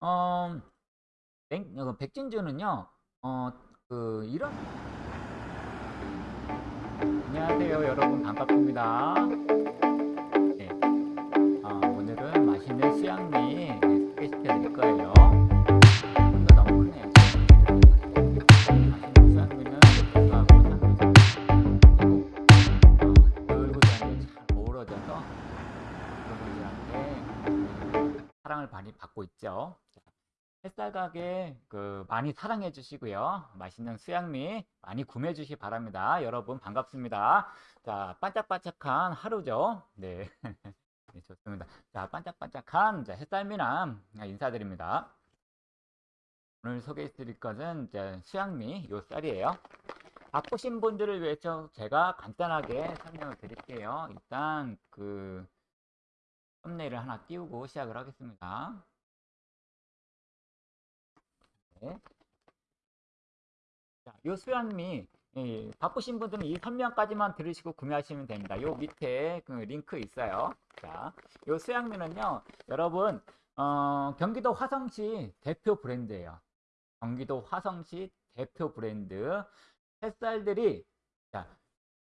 어, 백, 어, 백진주는요, 어, 그, 이런. 안녕하세요, 여러분. 반갑습니다. 네. 어, 오늘은 맛있는 수양미 소개시켜 드릴 거예요. 어, 사랑을 많이 받고 있죠. 햇살 가게 그 많이 사랑해 주시고요. 맛있는 수양미 많이 구매해 주시기 바랍니다. 여러분 반갑습니다. 자, 반짝반짝한 하루죠. 네. 네, 좋습니다. 자, 반짝반짝한 자, 햇살미남 인사드립니다. 오늘 소개해 드릴 것은 이제 수양미 요 쌀이에요. 바쁘신 분들을 위해서 제가 간단하게 설명을 드릴게요. 일단 그 썸네일을 하나 띄우고 시작을 하겠습니다. 네. 자, 요 수양미 예, 바쁘신 분들은 이 설명까지만 들으시고 구매하시면 됩니다. 요 밑에 그 링크 있어요. 자, 요 수양미는요, 여러분 어, 경기도 화성시 대표 브랜드예요. 경기도 화성시 대표 브랜드 햇살들이 자,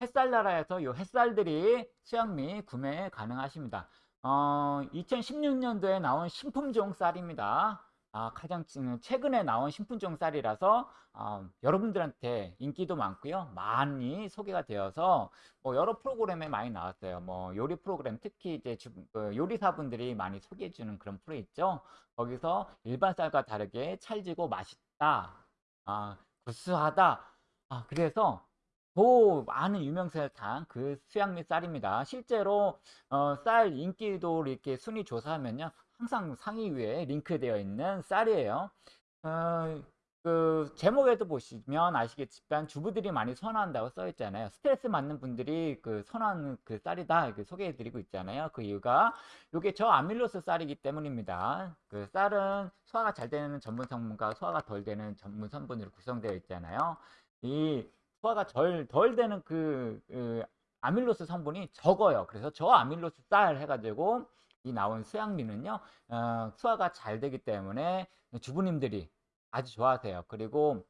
햇살 나라에서 요 햇살들이 수양미 구매 가능하십니다. 어, 2016년도에 나온 신품종 쌀입니다. 아, 가장 최근에 나온 신품종 쌀이라서 어, 여러분들한테 인기도 많고요. 많이 소개가 되어서 뭐 여러 프로그램에 많이 나왔어요. 뭐 요리 프로그램 특히 이제 주, 그 요리사분들이 많이 소개해 주는 그런 프로 있죠. 거기서 일반 쌀과 다르게 찰지고 맛있다. 아, 구수하다. 아, 그래서 더 많은 유명세를 탄그 수양미 쌀입니다. 실제로 어, 쌀 인기도 이렇게 순위 조사하면요. 항상 상위 위에 링크되어 있는 쌀이에요. 어, 그 제목에도 보시면 아시겠지만 주부들이 많이 선호한다고 써 있잖아요. 스트레스 받는 분들이 그 선호하는 그 쌀이다 이렇게 소개해 드리고 있잖아요. 그 이유가 이게 저아밀로스 쌀이기 때문입니다. 그 쌀은 소화가 잘 되는 전분 성분과 소화가 덜 되는 전분 성분으로 구성되어 있잖아요. 이 소화가 덜, 덜 되는 그, 그 아밀로스 성분이 적어요. 그래서 저아밀로스 쌀 해가지고 이 나온 수양미는요 어, 소화가 잘 되기 때문에 주부님들이 아주 좋아하세요. 그리고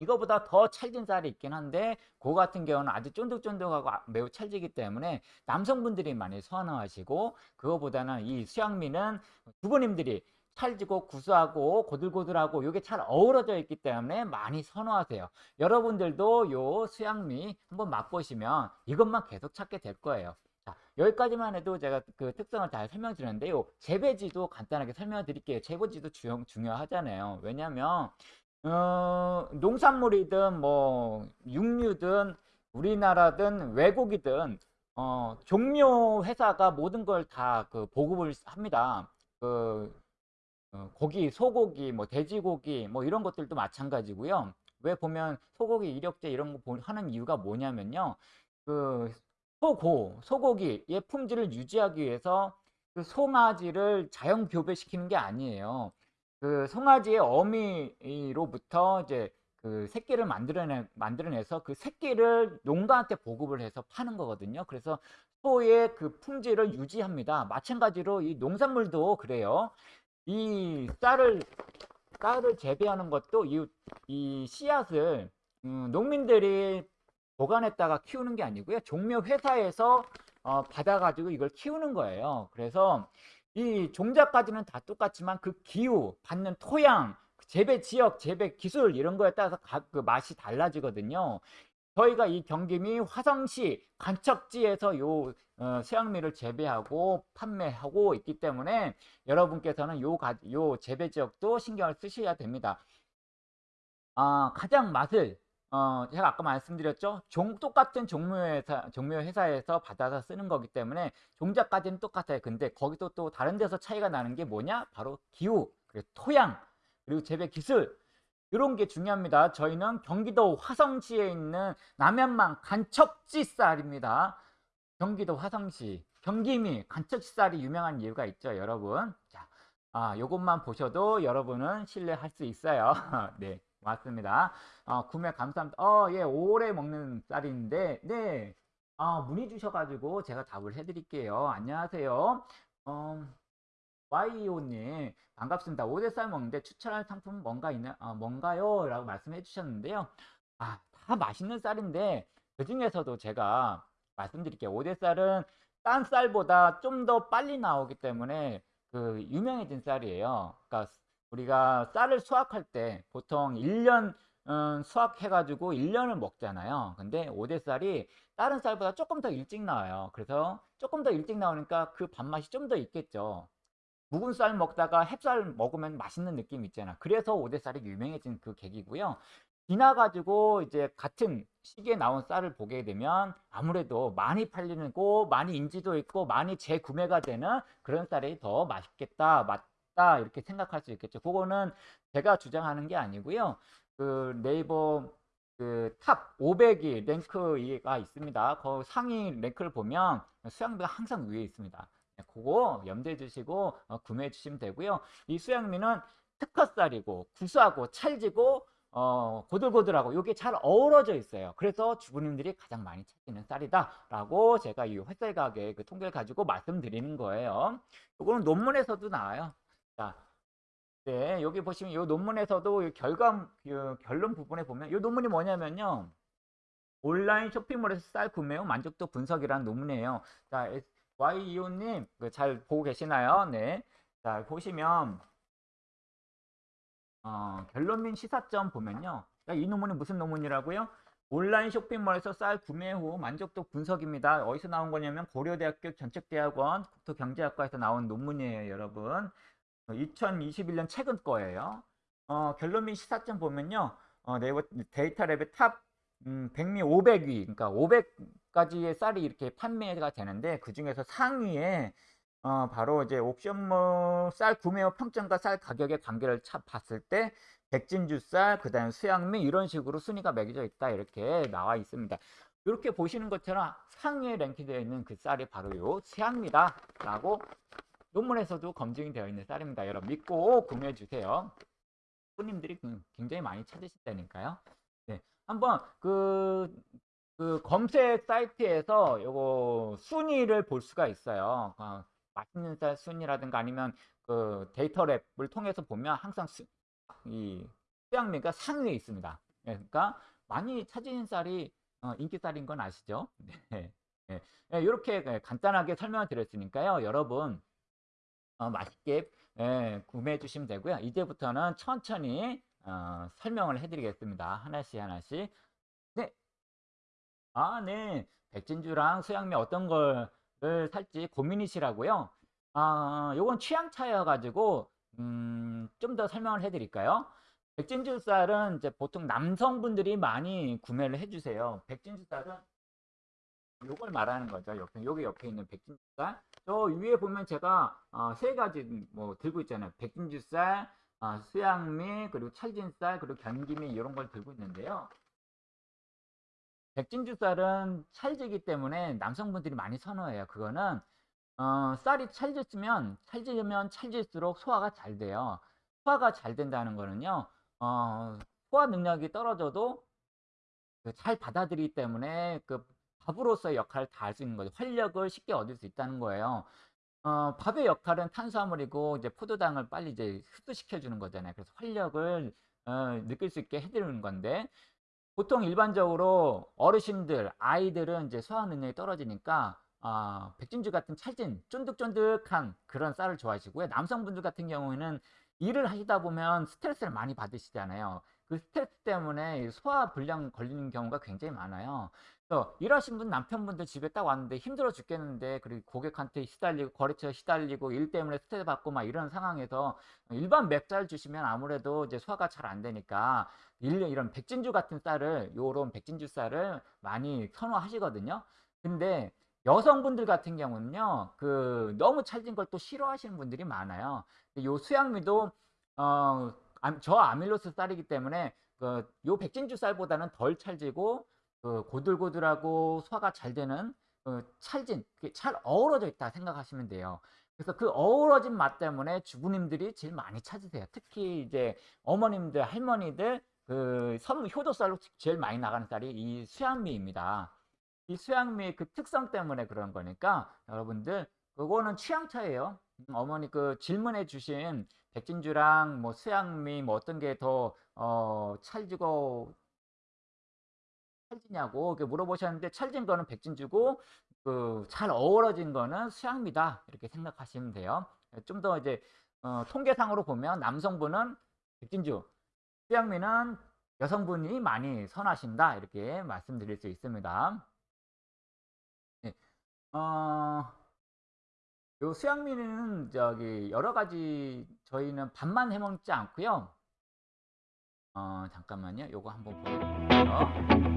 이거보다 더 찰진 쌀이 있긴 한데 그 같은 경우는 아주 쫀득쫀득하고 아, 매우 찰지기 때문에 남성분들이 많이 선호하시고 그거보다는 이 수양미는 주부님들이 찰지고 구수하고 고들고들하고 이게 잘 어우러져 있기 때문에 많이 선호하세요. 여러분들도 요 수양미 한번 맛보시면 이것만 계속 찾게 될 거예요 자, 여기까지만 해도 제가 그 특성을 잘 설명드렸는데요. 재배지도 간단하게 설명을 드릴게요. 재배지도 주, 중요하잖아요. 왜냐면 어, 농산물이든 뭐 육류든 우리나라든 외국이든 어, 종묘 회사가 모든 걸 다 그 보급을 합니다. 그 어, 고기, 소고기, 뭐 돼지고기 뭐 이런 것들도 마찬가지고요. 왜 보면 소고기 이력제 이런 거 하는 이유가 뭐냐면요. 그 소고, 소고기의 품질을 유지하기 위해서 그 송아지를 자연 교배시키는 게 아니에요. 그 송아지의 어미로부터 이제 그 새끼를 만들어내, 만들어내서 그 새끼를 농가한테 보급을 해서 파는 거거든요. 그래서 소의 그 품질을 유지합니다. 마찬가지로 이 농산물도 그래요. 이 쌀을, 쌀을 재배하는 것도 이, 이 씨앗을 음, 농민들이 보관했다가 키우는 게 아니고요. 종묘 회사에서 어, 받아가지고 이걸 키우는 거예요. 그래서 이 종자까지는 다 똑같지만 그 기후, 받는 토양, 재배 지역, 재배 기술 이런 거에 따라서 각 그 맛이 달라지거든요. 저희가 이 경기미 화성시 간척지에서 요 어, 수양미를 재배하고 판매하고 있기 때문에 여러분께서는 요, 가, 요 재배 지역도 신경을 쓰셔야 됩니다. 아, 가장 맛을 어, 제가 아까 말씀드렸죠. 종, 똑같은 종묘회사, 종묘회사에서 받아서 쓰는 거기 때문에 종자까지는 똑같아요. 근데 거기서 또 다른 데서 차이가 나는 게 뭐냐? 바로 기후, 그리고 토양, 그리고 재배 기술, 이런 게 중요합니다. 저희는 경기도 화성시에 있는 남양만 간척지 쌀입니다. 경기도 화성시, 경기미 간척지 쌀이 유명한 이유가 있죠, 여러분. 자, 아, 요것만 보셔도 여러분은 신뢰할 수 있어요. 네. 맞습니다. 어, 구매 감사합니다. 어, 예, 오래 먹는 쌀인데, 네. 아, 문의 주셔가지고 제가 답을 해드릴게요. 안녕하세요. 어, YEO님 반갑습니다. 오대쌀 먹는데 추천할 상품 뭔가 있나 아, 뭔가요? 라고 말씀해 주셨는데요. 아, 다 맛있는 쌀인데 그 중에서도 제가 말씀드릴게요. 오대쌀은 딴 쌀보다 좀 더 빨리 나오기 때문에 그 유명해진 쌀이에요. 그러니까 우리가 쌀을 수확할 때 보통 1년 음, 수확해가지고 1년을 먹잖아요. 근데 오대쌀이 다른 쌀보다 조금 더 일찍 나와요. 그래서 조금 더 일찍 나오니까 그 밥맛이 좀 더 있겠죠. 묵은 쌀 먹다가 햅쌀 먹으면 맛있는 느낌 있잖아. 그래서 오대쌀이 유명해진 그 계기고요. 지나가지고 이제 같은 시기에 나온 쌀을 보게 되면 아무래도 많이 팔리는 고 많이 인지도 있고 많이 재구매가 되는 그런 쌀이 더 맛있겠다, 맞다 이렇게 생각할 수 있겠죠. 그거는 제가 주장하는 게 아니고요. 그 네이버 그 top 500이 랭크가 있습니다. 그 상위 랭크를 보면 수향미가 항상 위에 있습니다. 네, 그거 염두에 두시고 어, 구매해 주시면 되고요. 이 수양미는 특허쌀이고 구수하고 찰지고 어, 고들고들하고 이게 잘 어우러져 있어요. 그래서 주부님들이 가장 많이 찾는 쌀이다라고 제가 이 햇살 가게 그 통계를 가지고 말씀드리는 거예요. 이거는 논문에서도 나와요. 자, 네, 여기 보시면 이 논문에서도 그 결론 부분에 보면 이 논문이 뭐냐면요. 온라인 쇼핑몰에서 쌀 구매 후 만족도 분석이라는 논문이에요. 자, YEO님, 그잘 보고 계시나요? 네. 자, 보시면, 어, 결론 및 시사점 보면요. 자, 이 논문이 무슨 논문이라고요? 온라인 쇼핑몰에서 쌀 구매 후 만족도 분석입니다. 어디서 나온 거냐면 고려대학교 정책대학원 국토경제학과에서 나온 논문이에요, 여러분. 2021년 최근 거예요. 어, 결론 및 시사점 보면요. 어, 네이버 데이터 랩의 top 음, 백미 500위, 그러니까 500가지의 쌀이 이렇게 판매가 되는데 그 중에서 상위에 어, 바로 이제 옵션몰 쌀 구매 후 평점과 쌀 가격의 관계를 차, 봤을 때 백진주 쌀, 그 다음 수양미 이런 식으로 순위가 매겨져 있다 이렇게 나와 있습니다. 이렇게 보시는 것처럼 상위에 랭크되어 있는 그 쌀이 바로 요 수양미다 라고 논문에서도 검증이 되어 있는 쌀입니다. 여러분 믿고 구매해 주세요. 손님들이 굉장히 많이 찾으신다니까요. 네, 한번 그, 그 검색 사이트에서 요거 순위를 볼 수가 있어요. 어, 맛있는 쌀 순위라든가 아니면 그 데이터 랩을 통해서 보면 항상 수, 이 수양미가 상위에 있습니다. 네, 그러니까 많이 찾으신 쌀이 어, 인기 쌀인 건 아시죠? 네. 네. 네, 이렇게 간단하게 설명을 드렸으니까요. 여러분 어, 맛있게 예, 구매해 주시면 되고요. 이제부터는 천천히 어, 설명을 해드리겠습니다. 하나씩 하나씩. 네. 아, 네. 백진주랑 수양미 어떤 걸 살지 고민이시라고요? 아, 요건 취향 차여가지고 음, 좀 더 설명을 해드릴까요? 백진주 쌀은 이제 보통 남성분들이 많이 구매를 해주세요. 백진주 쌀은 요걸 말하는 거죠. 옆에 여기 옆에 있는 백진주쌀. 저 위에 보면 제가 어, 세 가지 뭐 들고 있잖아요. 백진주쌀, 어, 수양미, 그리고 찰진쌀, 그리고 견기미 이런 걸 들고 있는데요. 백진주쌀은 찰지기 때문에 남성분들이 많이 선호해요. 그거는 어, 쌀이 찰졌으면 찰지면 찰질수록 소화가 잘 돼요. 소화가 잘 된다는 거는요. 어, 소화 능력이 떨어져도 그 잘 받아들이기 때문에 그 밥으로서의 역할을 다 할 수 있는 거죠. 활력을 쉽게 얻을 수 있다는 거예요. 어, 밥의 역할은 탄수화물이고 이제 포도당을 빨리 이제 흡수시켜 주는 거잖아요. 그래서 활력을 어, 느낄 수 있게 해드리는 건데 보통 일반적으로 어르신들, 아이들은 이제 소화 능력이 떨어지니까 어, 백진주 같은 찰진 쫀득쫀득한 그런 쌀을 좋아하시고요. 남성분들 같은 경우에는 일을 하시다 보면 스트레스를 많이 받으시잖아요. 그 스트레스 때문에 소화 불량 걸리는 경우가 굉장히 많아요. 그래서 일하신 분 남편분들 집에 딱 왔는데 힘들어 죽겠는데 그리고 고객한테 시달리고 거래처 시달리고 일 때문에 스트레스 받고 막 이런 상황에서 일반 맵쌀 주시면 아무래도 이제 소화가 잘 안 되니까 이런 백진주 같은 쌀을 요런 백진주 쌀을 많이 선호하시거든요. 근데 여성분들 같은 경우는요, 그 너무 찰진 걸 또 싫어하시는 분들이 많아요. 요 수양미도 어, 저 아밀로스 쌀이기 때문에 그 요 백진주 쌀보다는 덜 찰지고 그 고들고들하고 소화가 잘 되는 그 찰진, 잘 어우러져 있다 생각하시면 돼요. 그래서 그 어우러진 맛 때문에 주부님들이 제일 많이 찾으세요. 특히 이제 어머님들, 할머니들 그 선, 효도쌀로 제일 많이 나가는 쌀이 이 수양미입니다. 이 수양미의 그 특성 때문에 그런 거니까 여러분들 그거는 취향 차예요. 음, 어머니 그 질문해 주신 백진주랑 뭐 수양미 뭐 어떤 게 더 어, 찰지고 찰지냐고 물어보셨는데 찰진 거는 백진주고 그 잘 어우러진 거는 수양미다 이렇게 생각하시면 돼요. 좀 더 이제 어, 통계상으로 보면 남성분은 백진주, 수양미는 여성분이 많이 선하신다 이렇게 말씀드릴 수 있습니다. 네. 어, 요 수양미는 저기 여러 가지 저희는 밥만 해 먹지 않고요. 어, 잠깐만요. 요거 한번 보여드릴게요.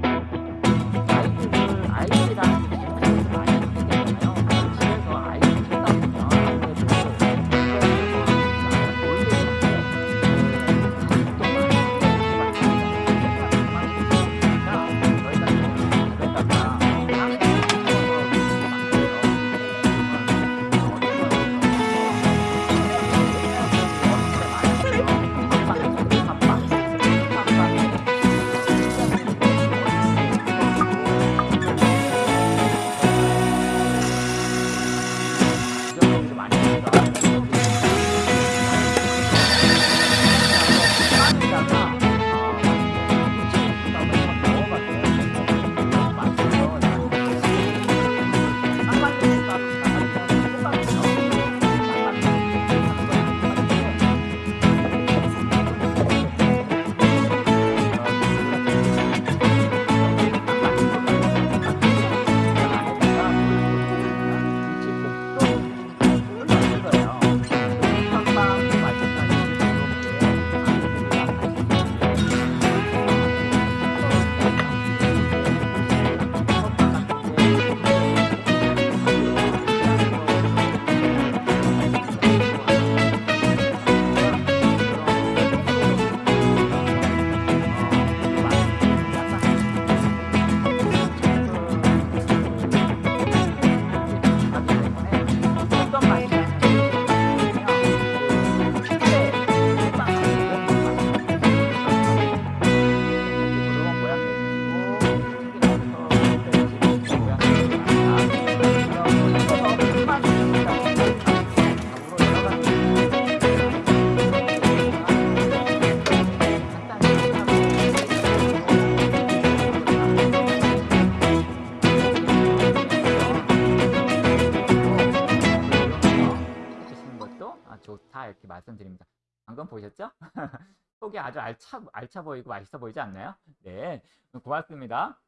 아주 알차, 알차 보이고 맛있어 보이지 않나요? 네, 고맙습니다.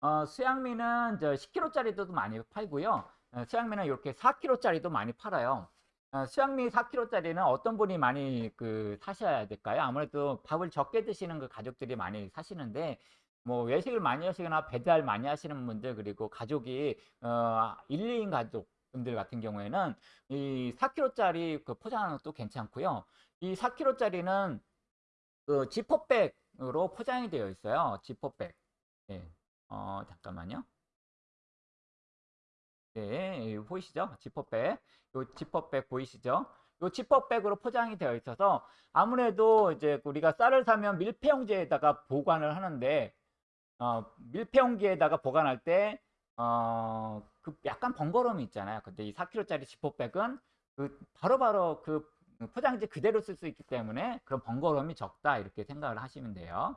어, 수양미는 저 10kg짜리도 많이 팔고요. 어, 수양미는 이렇게 4kg짜리도 많이 팔아요. 어, 수양미 4kg짜리는 어떤 분이 많이 그 사셔야 될까요? 아무래도 밥을 적게 드시는 그 가족들이 많이 사시는데 뭐 외식을 많이 하시거나 배달 많이 하시는 분들 그리고 가족이 어, 1, 2인 가족분들 같은 경우에는 이 4kg짜리 그 포장은 또 괜찮고요. 이 4kg짜리는 그 지퍼백으로 포장이 되어 있어요. 지퍼백. 네. 어, 잠깐만요. 네, 보이시죠? 지퍼백. 요 지퍼백 보이시죠? 요 지퍼백으로 포장이 되어 있어서 아무래도 이제 우리가 쌀을 사면 밀폐용지에다가 보관을 하는데 어, 밀폐용기에다가 보관할 때 어, 그 약간 번거로움이 있잖아요. 근데 이 4kg짜리 지퍼백은 그 바로바로 그 포장지 그대로 쓸 수 있기 때문에 그런 번거로움이 적다 이렇게 생각을 하시면 돼요.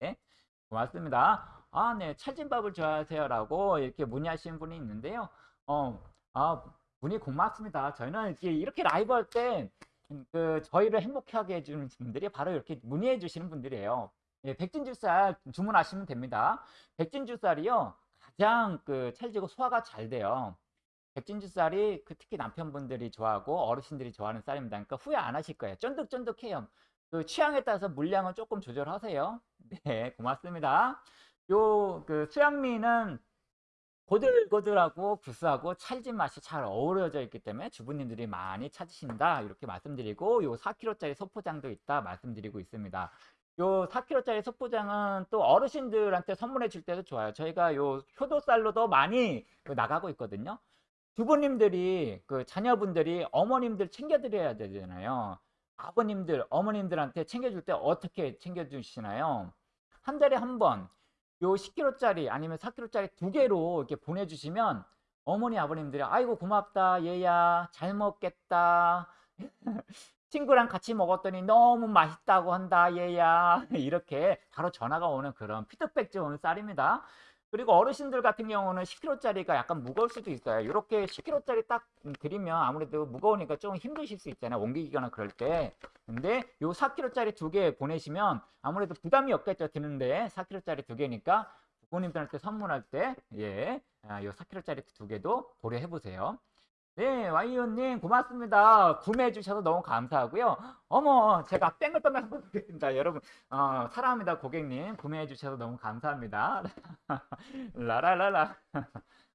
네, 고맙습니다. 아, 네, 찰진밥을 좋아하세요라고 이렇게 문의하시는 분이 있는데요. 어, 아, 문의 고맙습니다. 저희는 이렇게, 이렇게 라이브 할 때 그 저희를 행복하게 해주는 분들이 바로 이렇게 문의해 주시는 분들이에요. 예, 백진주쌀 주문하시면 됩니다. 백진주쌀이요 가장 그 찰지고 소화가 잘 돼요. 백진주 쌀이 그 특히 남편분들이 좋아하고 어르신들이 좋아하는 쌀입니다. 그러니까 후회 안 하실 거예요. 쫀득쫀득해요. 그 취향에 따라서 물량은 조금 조절하세요. 네, 고맙습니다. 요 그 수양미는 고들고들하고 구수하고 찰진 맛이 잘 어우러져 있기 때문에 주부님들이 많이 찾으신다 이렇게 말씀드리고 요 4kg짜리 소포장도 있다 말씀드리고 있습니다. 요 4kg짜리 소포장은 또 어르신들한테 선물해 줄 때도 좋아요. 저희가 요 효도쌀로도 많이 그 나가고 있거든요. 주부님들이 그 자녀분들이 어머님들 챙겨드려야 되잖아요. 아버님들, 어머님들한테 챙겨줄 때 어떻게 챙겨주시나요? 한 달에 한 번, 요 10kg짜리 아니면 4kg짜리 두 개로 이렇게 보내주시면 어머니 아버님들이 아이고 고맙다 얘야 잘 먹겠다 친구랑 같이 먹었더니 너무 맛있다고 한다 얘야 이렇게 바로 전화가 오는 그런 피드백 좋은 쌀입니다 그리고 어르신들 같은 경우는 10kg짜리가 약간 무거울 수도 있어요. 이렇게 10kg짜리 딱 드리면 아무래도 무거우니까 좀 힘드실 수 있잖아요 옮기거나 그럴 때. 근데 요 4kg짜리 두 개 보내시면 아무래도 부담이 없겠죠 드는데. 4kg짜리 두 개니까 부모님들한테 선물할 때 예, 아, 요 4kg짜리 두 개도 고려해 보세요 네, 와이오님 고맙습니다. 구매해 주셔서 너무 감사하고요. 어머, 제가 뺑글뺑글 한번 보겠습니다. 여러분, 어, 사랑합니다, 고객님. 구매해 주셔서 너무 감사합니다. 라라라라.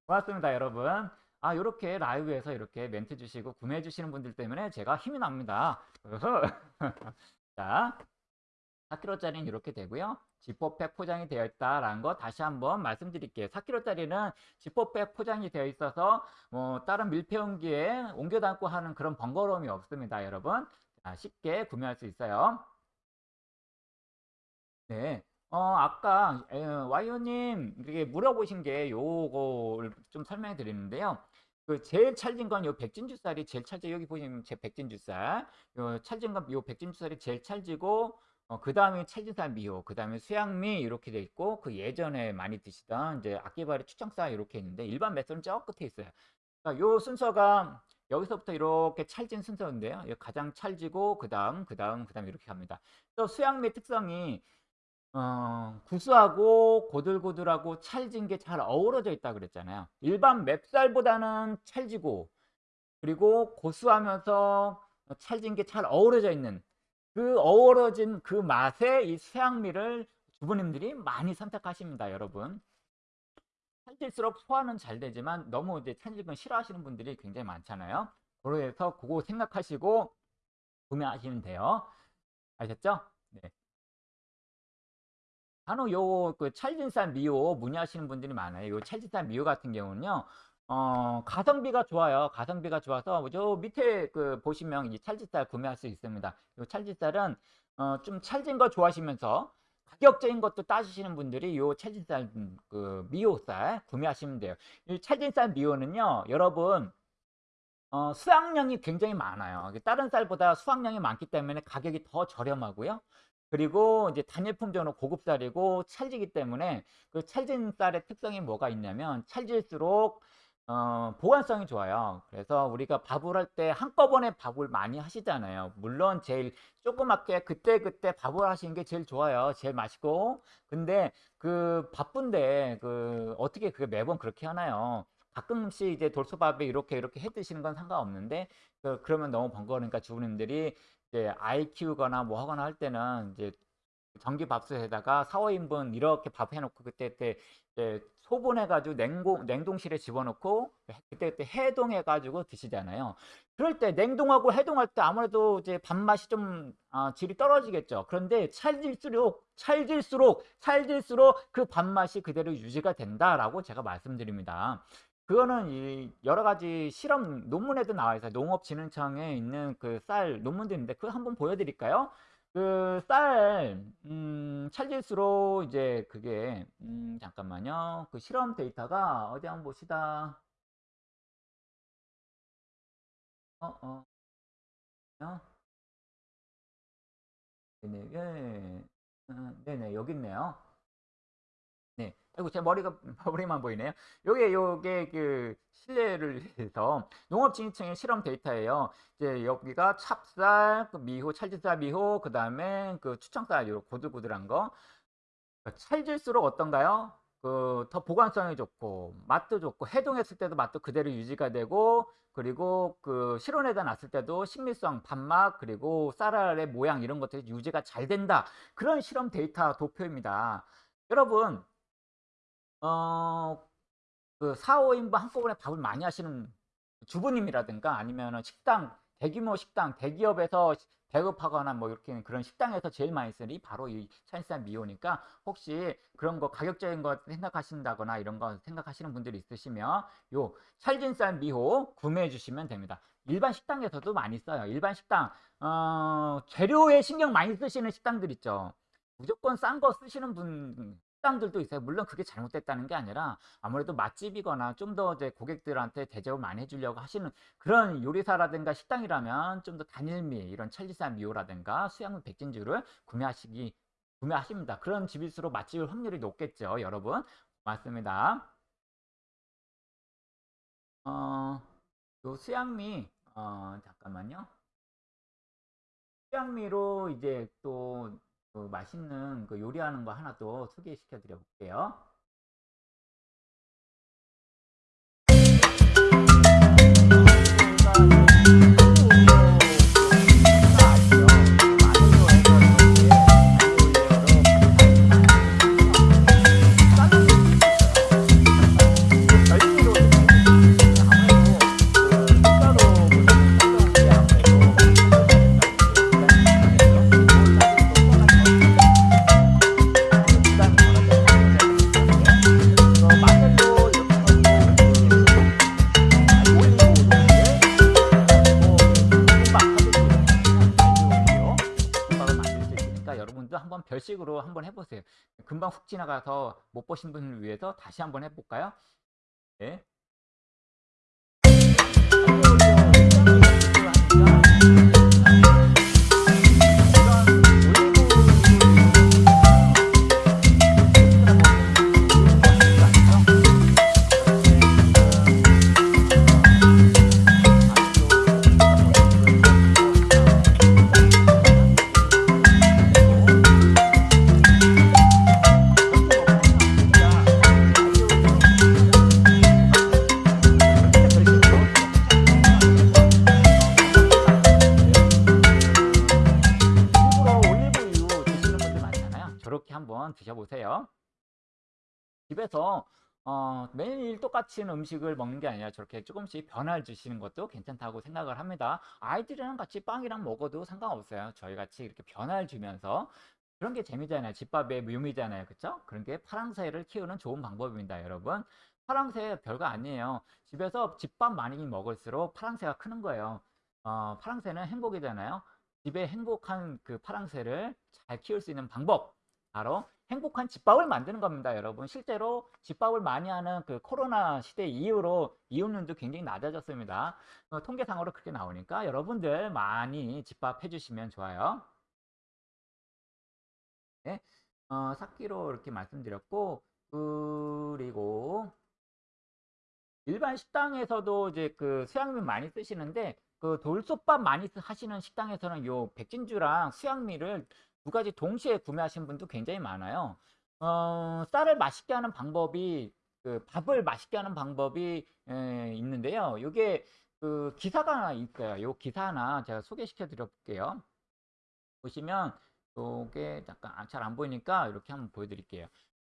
고맙습니다, 여러분. 아, 이렇게 라이브에서 이렇게 멘트 주시고 구매해 주시는 분들 때문에 제가 힘이 납니다. 자, 4kg짜리는 이렇게 되고요. 지퍼백 포장이 되어 있다라는 거 다시 한번 말씀드릴게요. 4kg짜리는 지퍼백 포장이 되어 있어서 뭐 다른 밀폐용기에 옮겨 담고 하는 그런 번거로움이 없습니다. 여러분 자, 쉽게 구매할 수 있어요. 네. 어, 아까 와이오님 이게 물어보신 게 요거를 좀 설명해 드리는데요. 그 제일 찰진 건 요 백진주 쌀이 제일 찰져 여기 보시면 제 백진주 쌀. 요 찰진 건요 백진주 쌀이 제일 찰지고 어, 그 다음에 찰진산 미호, 그 다음에 수양미 이렇게 돼 있고 그 예전에 많이 드시던 이제 악기발이 추청사 이렇게 있는데 일반 매설은 저 끝에 있어요. 그러니까 요 순서가 여기서부터 이렇게 찰진 순서인데요. 가장 찰지고 그 다음, 그 다음, 그 다음 이렇게 갑니다. 또 수양미 특성이 어, 구수하고 고들고들하고 찰진 게 잘 어우러져 있다 그랬잖아요. 일반 맵쌀보다는 찰지고 그리고 고수하면서 찰진 게 잘 어우러져 있는 그 어우러진 그 맛에 이 수양미를 주부님들이 많이 선택하십니다, 여러분. 찰질수록 소화는 잘 되지만 너무 이제 건 싫어하시는 분들이 굉장히 많잖아요. 그래서 그거 생각하시고 구매하시면 돼요. 아셨죠? 네. 간혹 요그 찰진산 미호 문의하시는 분들이 많아요. 요 찰진산 미호 같은 경우는요. 어, 가성비가 좋아요. 가성비가 좋아서 저 밑에 그 보시면 이 찰지쌀 구매할 수 있습니다. 이 찰지쌀은 어, 좀 찰진 거 좋아하시면서 가격적인 것도 따지시는 분들이 이 찰진쌀 음, 그 미호쌀 구매하시면 돼요. 이 찰진쌀 미호는요, 여러분 어, 수확량이 굉장히 많아요. 다른 쌀보다 수확량이 많기 때문에 가격이 더 저렴하고요. 그리고 이제 단일 품종으로 고급쌀이고 찰지기 때문에 그 찰진 쌀의 특성이 뭐가 있냐면 찰질수록 어, 보관성이 좋아요. 그래서 우리가 밥을 할 때 한꺼번에 밥을 많이 하시잖아요. 물론 제일 조그맣게 그때그때 밥을 하시는 게 제일 좋아요. 제일 맛있고. 근데 그 바쁜데 그 어떻게 그게 매번 그렇게 하나요? 가끔씩 이제 돌솥밥에 이렇게 이렇게 해 드시는 건 상관없는데 그, 그러면 너무 번거로우니까 주부님들이 이제 아이 키우거나 뭐 하거나 할 때는 이제 전기밥솥에다가 4, 5인분 이렇게 밥 해놓고 그때 그때 소분해가지고 냉동, 냉동실에 집어넣고 그때 그때 해동해가지고 드시잖아요. 그럴 때 냉동하고 해동할 때 아무래도 이제 밥맛이 좀 어, 질이 떨어지겠죠. 그런데 찰질수록 찰질수록 찰질수록 그 밥맛이 그대로 유지가 된다라고 제가 말씀드립니다. 그거는 이 여러 가지 실험 논문에도 나와 있어요. 농업진흥청에 있는 그 쌀 논문도 있는데 그거 한번 보여드릴까요? 그 쌀, 음, 찰질수록 이제 그게, 음, 잠깐만요. 그 실험 데이터가 어디 한번 봅시다. 어, 어. 어? 네네, 예. 어, 네네, 여기 있네요. 네. 아이고, 제 머리가, 머리만 보이네요. 요게, 요게, 그, 실내를 해서 농업 진흥청의 실험 데이터예요. 이제 여기가 찹쌀, 그 미호, 찰질쌀 미호, 그 다음에 그 추청쌀, 요 고들고들한 거. 그 찰질수록 어떤가요? 그, 더 보관성이 좋고, 맛도 좋고, 해동했을 때도 맛도 그대로 유지가 되고, 그리고 그 실온에다 놨을 때도 식미성, 밥맛, 그리고 쌀알의 모양 이런 것들이 유지가 잘 된다. 그런 실험 데이터 도표입니다. 여러분, 어, 그 4, 5인분 한꺼번에 밥을 많이 하시는 주부님이라든가 아니면 식당, 대규모 식당, 대기업에서 배급하거나 뭐 이렇게 그런 식당에서 제일 많이 쓰니 바로 이 찰산 미호니까 혹시 그런 거 가격적인 거 생각하신다거나 이런 거 생각하시는 분들이 있으시면 요 찰진쌀 미호 구매해 주시면 됩니다. 일반 식당에서도 많이 써요. 일반 식당 어, 재료에 신경 많이 쓰시는 식당들 있죠. 무조건 싼 거 쓰시는 분 식당들도 있어요. 물론 그게 잘못됐다는 게 아니라 아무래도 맛집이거나 좀 더 이제 고객들한테 대접을 많이 해주려고 하시는 그런 요리사라든가 식당이라면 좀 더 단일미 이런 천리산 미호라든가 수양물 백진주를 구매하시기 구매하십니다. 그런 집일수록 맛집일 확률이 높겠죠, 여러분. 맞습니다. 어, 요 수양미 어, 잠깐만요. 수양미로 이제 또그 맛있는 그 요리하는 거 하나 또 소개시켜 드려 볼게요. 금방 훅 지나가서 못 보신 분을 위해서 다시 한번 해볼까요? 네. 매일 똑같은 음식을 먹는 게 아니라 저렇게 조금씩 변화를 주시는 것도 괜찮다고 생각을 합니다. 아이들이랑 같이 빵이랑 먹어도 상관없어요. 저희 같이 이렇게 변화를 주면서 그런 게 재미잖아요. 집밥의 묘미잖아요. 그쵸? 그런 게 파랑새를 키우는 좋은 방법입니다. 여러분. 파랑새 별거 아니에요. 집에서 집밥 많이 먹을수록 파랑새가 크는 거예요. 어, 파랑새는 행복이잖아요. 집에 행복한 그 파랑새를 잘 키울 수 있는 방법 바로 행복한 집밥을 만드는 겁니다, 여러분. 실제로 집밥을 많이 하는 그 코로나 시대 이후로 이혼율도 굉장히 낮아졌습니다. 어, 통계상으로 그렇게 나오니까 여러분들 많이 집밥 해주시면 좋아요. 네, 어, 삭기로 이렇게 말씀드렸고, 그리고 일반 식당에서도 이제 그 수양면 많이 쓰시는데 그 돌솥밥 많이 하시는 식당에서는 요 백진주랑 수양미를 두 가지 동시에 구매하신 분도 굉장히 많아요. 어, 쌀을 맛있게 하는 방법이 그 밥을 맛있게 하는 방법이 에, 있는데요. 이게 그 기사가 있어요. 요 기사 하나 제가 소개시켜 드려 볼게요. 보시면 요게 잠깐 아, 잘안 보이니까 이렇게 한번 보여드릴게요.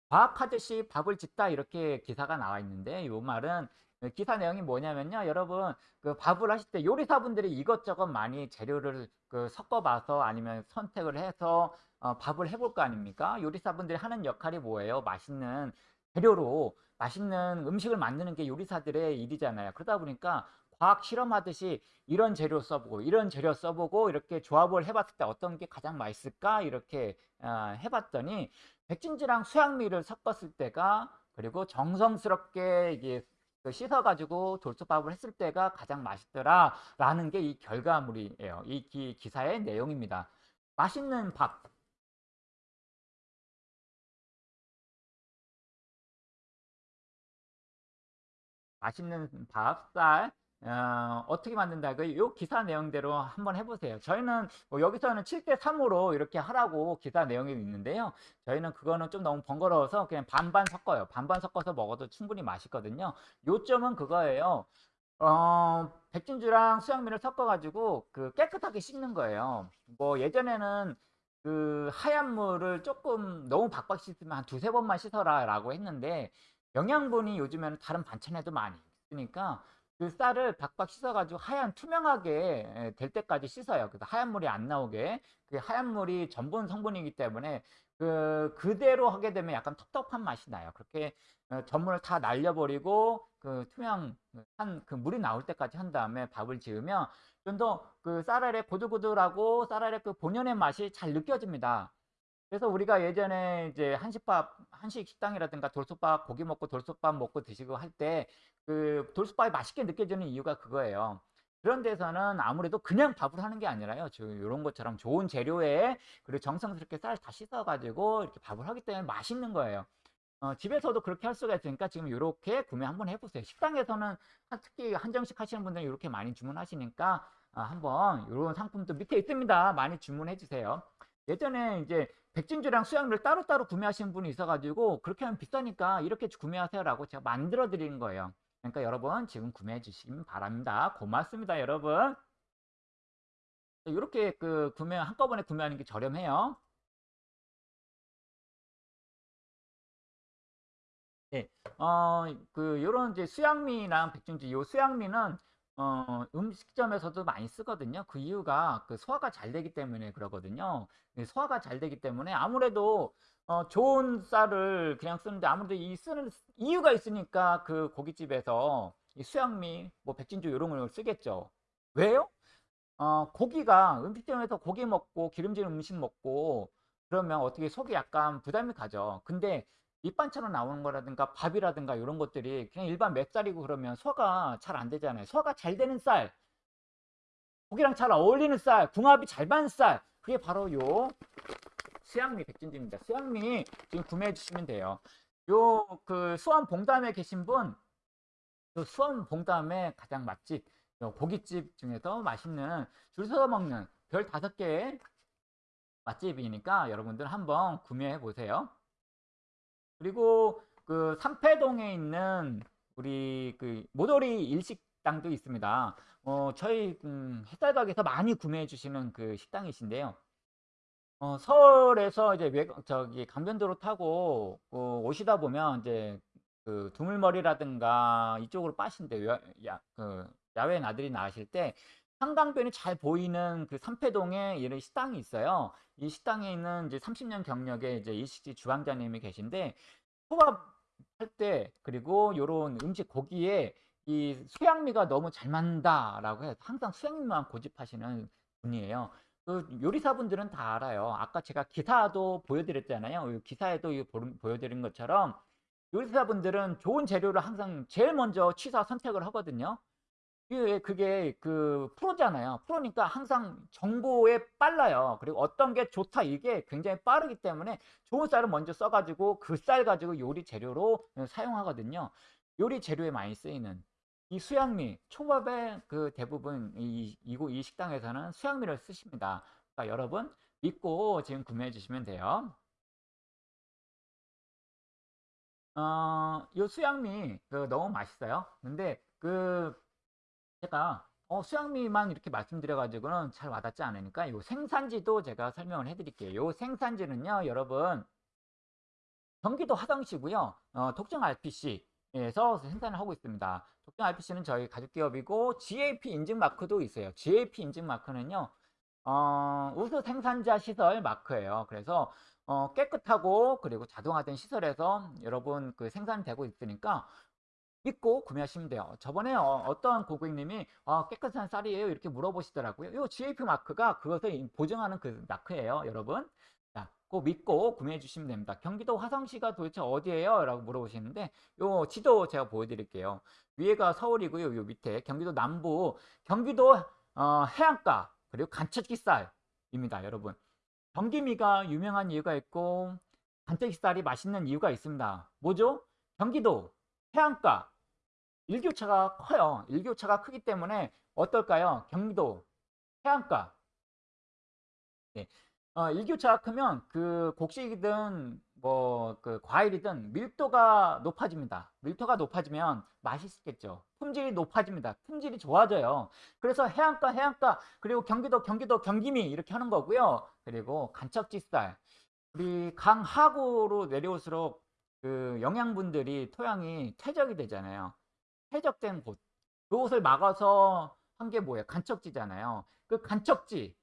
과학하듯이 밥을 짓다 이렇게 기사가 나와 있는데 요 말은 그 기사 내용이 뭐냐면요. 여러분, 그 밥을 하실 때 요리사분들이 이것저것 많이 재료를 그 섞어봐서 아니면 선택을 해서 어, 밥을 해볼 거 아닙니까? 요리사분들이 하는 역할이 뭐예요? 맛있는 재료로 맛있는 음식을 만드는 게 요리사들의 일이잖아요. 그러다 보니까 과학 실험하듯이 이런 재료 써보고 이런 재료 써보고 이렇게 조합을 해봤을 때 어떤 게 가장 맛있을까 이렇게 어, 해봤더니 백진지랑 수양미를 섞었을 때가 그리고 정성스럽게 이게 그 씻어가지고 돌솥밥을 했을 때가 가장 맛있더라 라는 게 이 결과물이에요. 이 기, 기사의 내용입니다. 맛있는 밥. 맛있는 밥, 쌀, 어, 떻게 만든다? 그, 요 기사 내용대로 한번 해보세요. 저희는 뭐 여기서는 7대 3으로 이렇게 하라고 기사 내용이 있는데요. 저희는 그거는 좀 너무 번거로워서 그냥 반반 섞어요. 반반 섞어서 먹어도 충분히 맛있거든요. 요점은 그거예요. 어, 백진주랑 수양민을 섞어가지고 그 깨끗하게 씻는 거예요. 뭐 예전에는 그 하얀 물을 조금 너무 박박 씻으면 한 두세 번만 씻어라 라고 했는데 영양분이 요즘에는 다른 반찬에도 많이 있으니까 그 쌀을 박박 씻어가지고 하얀 투명하게 될 때까지 씻어요. 그래서 하얀 물이 안 나오게 그 하얀 물이 전분 성분이기 때문에 그 그대로 하게 되면 약간 텁텁한 맛이 나요. 그렇게 어, 전분을 다 날려버리고 그 투명한 그 물이 나올 때까지 한 다음에 밥을 지으면 좀 더 그 쌀알의 고들고들하고 쌀알의 그 본연의 맛이 잘 느껴집니다. 그래서 우리가 예전에 이제 한식밥, 한식 식당이라든가 돌솥밥, 고기 먹고 돌솥밥 먹고 드시고 할 때 그 돌솥밥이 맛있게 느껴지는 이유가 그거예요. 그런 데서는 아무래도 그냥 밥을 하는 게 아니라요. 지금 이런 것처럼 좋은 재료에 그리고 정성스럽게 쌀 다 씻어가지고 이렇게 밥을 하기 때문에 맛있는 거예요. 어, 집에서도 그렇게 할 수가 있으니까 지금 이렇게 구매 한번 해보세요. 식당에서는 한- 특히 한정식 하시는 분들은 이렇게 많이 주문하시니까 아, 한번 이런 상품도 밑에 있습니다. 많이 주문해 주세요. 예전에 이제 백진주랑 수양을 따로따로 구매하시는 분이 있어가지고 그렇게 하면 비싸니까 이렇게 구매하세요라고 제가 만들어 드리는 거예요. 그러니까 여러분 지금 구매해 주시면 바랍니다. 고맙습니다, 여러분. 이렇게 그 구매 한꺼번에 구매하는 게 저렴해요. 네, 어, 그, 요런 이제 수양미랑 백중지, 요 수양미는, 어, 음식점에서도 많이 쓰거든요. 그 이유가 그 소화가 잘 되기 때문에 그러거든요. 이 소화가 잘 되기 때문에 아무래도, 어, 좋은 쌀을 그냥 쓰는데 아무래도 이 쓰는 이유가 있으니까 그 고깃집에서 이 수양미, 뭐 백진주 요런 걸 쓰겠죠. 왜요? 어, 고기가 음식점에서 고기 먹고 기름진 음식 먹고 그러면 어떻게 속이 약간 부담이 가죠. 근데 밑반찬으로 나오는 거라든가 밥이라든가 이런 것들이 그냥 일반 맵쌀이고 그러면 소화가 잘 안 되잖아요. 소화가 잘 되는 쌀, 고기랑 잘 어울리는 쌀, 궁합이 잘 맞는 쌀. 그게 바로 요 수양미 백진주입니다. 수양미 지금 구매해 주시면 돼요. 요 그 수원 봉담에 계신 분, 그 수원 봉담의 가장 맛집 요 고깃집 중에서 맛있는 줄 서서 먹는 별 다섯 개의 맛집이니까 여러분들 한번 구매해 보세요. 그리고 그 삼패동에 있는 우리 그 모조리 일식당도 있습니다. 어, 저희 음, 햇살각에서 많이 구매해 주시는 그 식당이신데요. 어, 서울에서 이제 외, 저기 강변도로 타고 어, 오시다 보면 이제 그 두물머리라든가 이쪽으로 빠신데 야, 야, 그 야외 나들이 나가실 때 한강변이 잘 보이는 그 삼패동에 이런 식당이 있어요. 이 식당에 있는 이제 30년 경력의 이제 일식집 주방장님이 계신데 초밥 할 때 그리고 요런 음식 고기에 이 수양미가 너무 잘 맞는다라고 해서 항상 수양미만 고집하시는 분이에요. 그 요리사분들은 다 알아요. 아까 제가 기사도 보여드렸잖아요. 이 기사에도 보여드린 것처럼 요리사분들은 좋은 재료를 항상 제일 먼저 취사 선택을 하거든요. 그게, 그게 그 프로잖아요. 프로니까 항상 정보에 빨라요. 그리고 어떤 게 좋다 이게 굉장히 빠르기 때문에 좋은 쌀을 먼저 써가지고 그 쌀 가지고 요리 재료로 사용하거든요. 요리 재료에 많이 쓰이는 이 수양미, 초밥의 그 대부분 이, 이, 이 식당에서는 수양미를 쓰십니다. 그러니까 여러분 믿고 지금 구매해 주시면 돼요. 어, 요 수양미 그 너무 맛있어요. 근데 그 제가 어, 수양미만 이렇게 말씀드려가지고는 잘 와닿지 않으니까 요 생산지도 제가 설명을 해드릴게요. 요 생산지는요, 여러분 경기도 화성시고요, 어, 독점 RPC에서 생산을 하고 있습니다. 독점 RPC는 저희 가족 기업이고 GAP 인증 마크도 있어요. GAP 인증 마크는요, 어, 우수 생산자 시설 마크예요. 그래서 어, 깨끗하고 그리고 자동화된 시설에서 여러분 그 생산되고 있으니까 믿고 구매하시면 돼요. 저번에 어, 떤 고객님이 아, 깨끗한 쌀이에요 이렇게 물어보시더라고요. 이 GAP 마크가 그것을 보증하는 그 마크예요, 여러분. 자, 꼭 믿고 구매해 주시면 됩니다. 경기도 화성시가 도대체 어디예요? 라고 물어보시는데 요 지도 제가 보여드릴게요. 위에가 서울이고요. 요 밑에 경기도 남부 경기도 어, 해안가 그리고 간척기 쌀입니다, 여러분. 경기미가 유명한 이유가 있고 간척기 쌀이 맛있는 이유가 있습니다. 뭐죠? 경기도 해안가 일교차가 커요. 일교차가 크기 때문에 어떨까요? 경기도 해안가 네. 어, 일교차가 크면 그 곡식이든 뭐 그 과일이든 밀도가 높아집니다. 밀도가 높아지면 맛있겠죠. 품질이 높아집니다. 품질이 좋아져요. 그래서 해안가 해안가 그리고 경기도 경기도 경기미 이렇게 하는 거고요. 그리고 간척지쌀 우리 강하구로 내려올수록 그 영양분들이 토양이 퇴적이 되잖아요. 퇴적된 곳. 그곳을 막아서 한 게 뭐예요? 간척지잖아요. 그 간척지.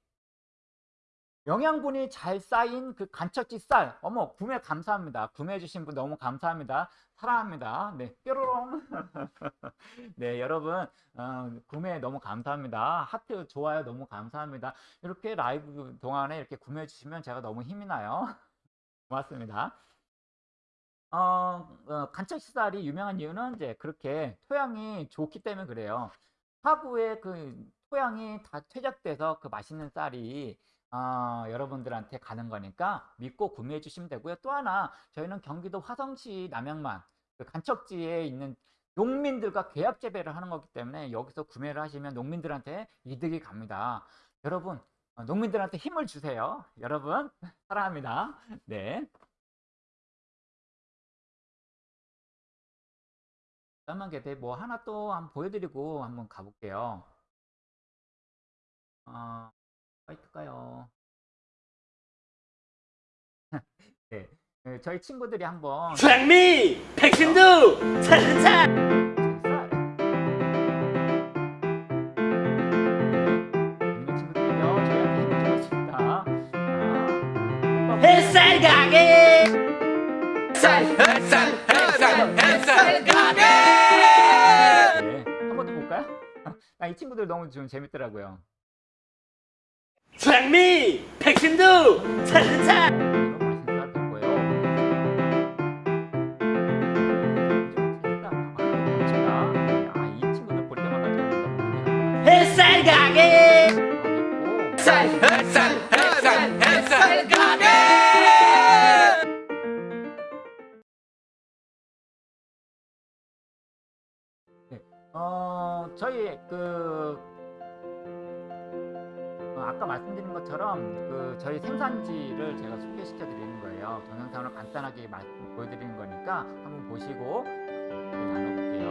영양분이 잘 쌓인 그 간척지 쌀. 어머, 구매 감사합니다. 구매해주신 분 너무 감사합니다. 사랑합니다. 네, 뾰로롱. 네, 여러분, 어, 구매 너무 감사합니다. 하트, 좋아요 너무 감사합니다. 이렇게 라이브 동안에 이렇게 구매해주시면 제가 너무 힘이 나요. 고맙습니다. 어, 어, 간척식살이 유명한 이유는 이제 그렇게 토양이 좋기 때문에 그래요. 화구에 그 토양이 다 퇴적돼서 그 맛있는 쌀이 어, 여러분들한테 가는 거니까 믿고 구매해 주시면 되고요. 또 하나 저희는 경기도 화성시 남양만 그 간척지에 있는 농민들과 계약 재배를 하는 거기 때문에 여기서 구매를 하시면 농민들한테 이득이 갑니다. 여러분 어, 농민들한테 힘을 주세요. 여러분 사랑합니다. 네. 까만 개대 뭐 하나 또 한번 보여드리고 한번 가볼게요. 어, 화이트가요. 네. 네, 저희 친구들이 한번 장미! 백신도! 차차! 햇살 가게! 아, 이 친구들 너무 좀 재밌더라고요. 주미! 백신도 찰찰. 햇살 가게! 햇살 햇살 햇살 가게! 네, 어, 저희 그 어, 아까 말씀드린 것처럼 그 저희 생산지를 제가 소개시켜 드리는 거예요. 동영상으로 간단하게 말, 보여드리는 거니까 한번 보시고 네, 나눠볼게요.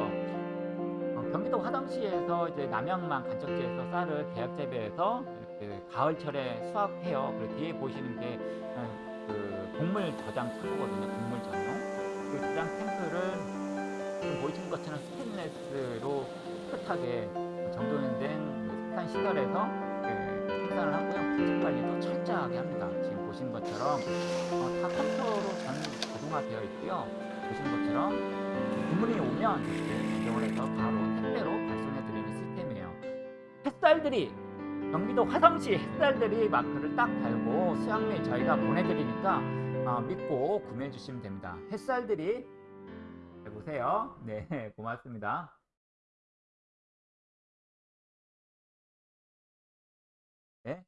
어, 경기도 화성시에서 이제 남양만 간척지에서 쌀을 대학 재배해서 이렇게 가을철에 수확해요. 그리고 뒤에 보시는 게 어, 그 곡물 저장 창고거든요. 곡물 전용. 그 저장 탱크를 지금 보이시는 것처럼 스테인레스로 깨끗하게 정돈된 그 생산 시설에서 그 생산을 하고요. 품질 관리도 철저하게 합니다. 지금 보시는 것처럼 어, 다 컴퓨터로 전 자동화되어 있고요. 보시는 것처럼 주문이 오면 지정을 해서 바로 택배로 발송해 드리는 시스템이에요. 햇살들이 경기도 화성시 햇살들이 마크를 딱 달고 수양미 저희가 보내드리니까 어, 믿고 구매해 주시면 됩니다. 햇살들이 잘 보세요. 네, 고맙습니다. 네.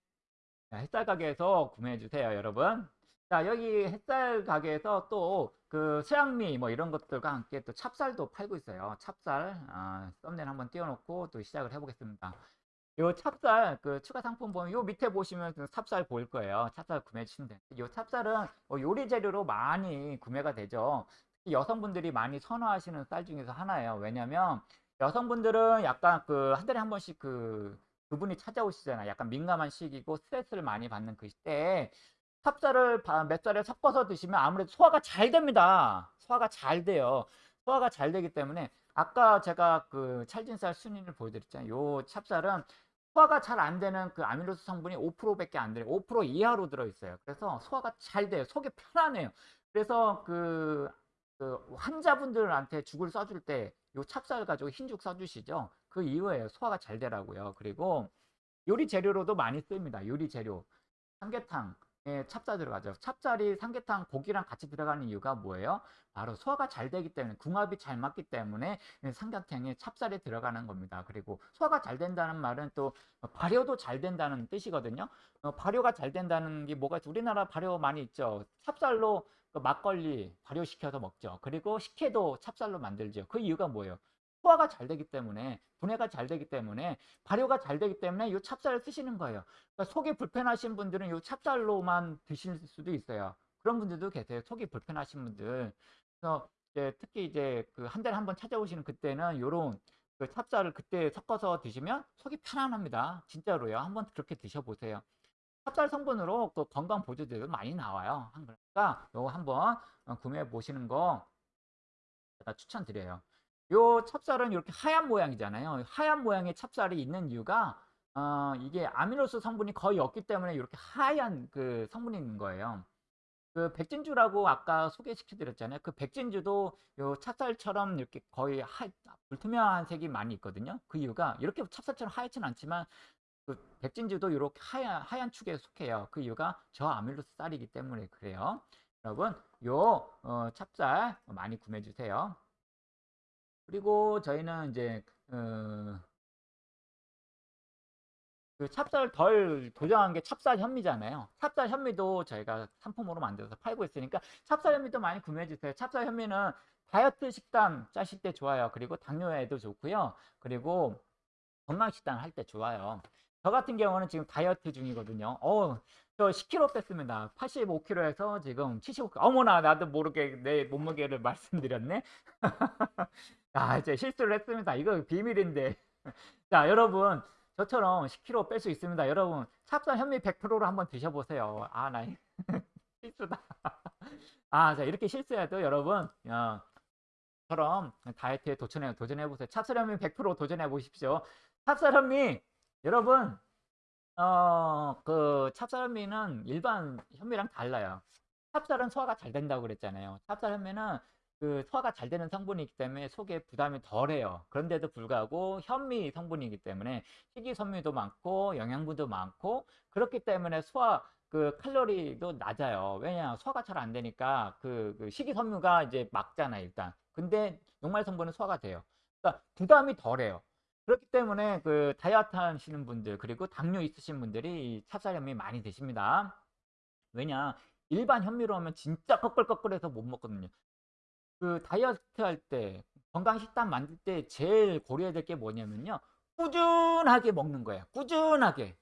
자, 햇살 가게에서 구매해 주세요, 여러분. 자, 여기 햇살 가게에서 또 그 수양미 뭐 이런 것들과 함께 또 찹쌀도 팔고 있어요. 찹쌀, 아, 썸네일 한번 띄워놓고 또 시작을 해보겠습니다. 요 찹쌀 그 추가 상품 보면 요 밑에 보시면 그 찹쌀 보일 거예요. 찹쌀 구매해 주시면 돼요. 요 찹쌀은 뭐 요리 재료로 많이 구매가 되죠. 여성분들이 많이 선호하시는 쌀 중에서 하나예요. 왜냐면 여성분들은 약간 그 한 달에 한 번씩 그 그분이 찾아오시잖아요. 약간 민감한 시기고 스트레스를 많이 받는 그 시대에 찹쌀을 살에 섞어서 드시면 아무래도 소화가 잘 됩니다. 소화가 잘 돼요. 소화가 잘 되기 때문에 아까 제가 그 찰진쌀 순위를 보여드렸잖아요. 요 찹쌀은 소화가 잘 안 되는 그 아밀로스 성분이 5%밖에 안 돼요. 5% 이하로 들어있어요. 그래서 소화가 잘 돼요. 속이 편안해요. 그래서 그, 그 환자분들한테 죽을 써줄 때 요 찹쌀 가지고 흰죽 써주시죠. 그 이유예요. 소화가 잘 되라고요. 그리고 요리 재료로도 많이 씁니다. 요리 재료. 삼계탕. 에 찹쌀 들어가죠. 찹쌀이 삼계탕 고기랑 같이 들어가는 이유가 뭐예요? 바로 소화가 잘 되기 때문에 궁합이 잘 맞기 때문에 삼계탕에 찹쌀이 들어가는 겁니다. 그리고 소화가 잘 된다는 말은 또 발효도 잘 된다는 뜻이거든요. 어, 발효가 잘 된다는 게 뭐가 있죠? 우리나라 발효 많이 있죠. 찹쌀로 그 막걸리 발효시켜서 먹죠. 그리고 식혜도 찹쌀로 만들죠. 그 이유가 뭐예요? 소화가 잘 되기 때문에 분해가 잘 되기 때문에 발효가 잘 되기 때문에 이 찹쌀을 쓰시는 거예요. 그러니까 속이 불편하신 분들은 이 찹쌀로만 드실 수도 있어요. 그런 분들도 계세요. 속이 불편하신 분들. 그래서 이제 특히 이제 그 한 달에 한 번 찾아오시는 그때는 요런 그 찹쌀을 그때 섞어서 드시면 속이 편안합니다. 진짜로요. 한번 그렇게 드셔보세요. 찹쌀 성분으로 그 건강 보조제도 많이 나와요. 그러니까 요거 한번 어, 구매해 보시는 거 제가 추천드려요. 요 찹쌀은 이렇게 하얀 모양이잖아요. 하얀 모양의 찹쌀이 있는 이유가 어, 이게 아미노스 성분이 거의 없기 때문에 이렇게 하얀 그 성분이 있는 거예요. 그 백진주라고 아까 소개시켜 드렸잖아요. 그 백진주도 요 찹쌀처럼 이렇게 거의 하, 불투명한 색이 많이 있거든요. 그 이유가 이렇게 찹쌀처럼 하얗진 않지만 그 백진주도 이렇게 하얀, 하얀 축에 속해요. 그 이유가 저아밀로스 쌀이기 때문에 그래요. 여러분 요 어, 찹쌀 많이 구매해 주세요. 그리고 저희는 이제 어, 그 찹쌀 덜 도정한 게 찹쌀 현미잖아요. 찹쌀 현미도 저희가 상품으로 만들어서 팔고 있으니까 찹쌀 현미도 많이 구매해 주세요. 찹쌀 현미는 다이어트 식단 짜실 때 좋아요. 그리고 당뇨에도 좋고요. 그리고 건강 식단 할 때 좋아요. 저 같은 경우는 지금 다이어트 중이거든요. 어, 저 10kg 뺐습니다. 85kg에서 지금 75kg. 어머나, 나도 모르게 내 몸무게를 말씀드렸네. 아, 이제 실수를 했습니다. 이거 비밀인데. 자, 여러분, 저처럼 10kg 뺄 수 있습니다. 여러분, 찹쌀 현미 100%로 한번 드셔보세요. 아, 나 실수다. 아, 자, 이렇게 실수해도 여러분, 어, 처럼 다이어트에 도전해, 도전해보세요. 찹쌀 현미 100% 도전해보십시오. 찹쌀 현미, 여러분, 어, 그 찹쌀 현미는 일반 현미랑 달라요. 찹쌀은 소화가 잘 된다고 그랬잖아요. 찹쌀 현미는 그 소화가 잘 되는 성분이기 때문에 속에 부담이 덜해요. 그런데도 불구하고 현미 성분이기 때문에 식이섬유도 많고 영양분도 많고 그렇기 때문에 소화 그 칼로리도 낮아요. 왜냐 소화가 잘 안 되니까 그, 그 식이섬유가 이제 막잖아요 일단. 근데 녹말 성분은 소화가 돼요. 그러니까 부담이 덜해요. 그렇기 때문에 그 다이어트 하시는 분들 그리고 당뇨 있으신 분들이 이 찹쌀 현미 많이 드십니다. 왜냐 일반 현미로 하면 진짜 꺼끌꺼끌해서 못 먹거든요. 그 다이어트 할 때 건강 식단 만들 때 제일 고려해야 될 게 뭐냐면요. 꾸준하게 먹는 거예요. 꾸준하게.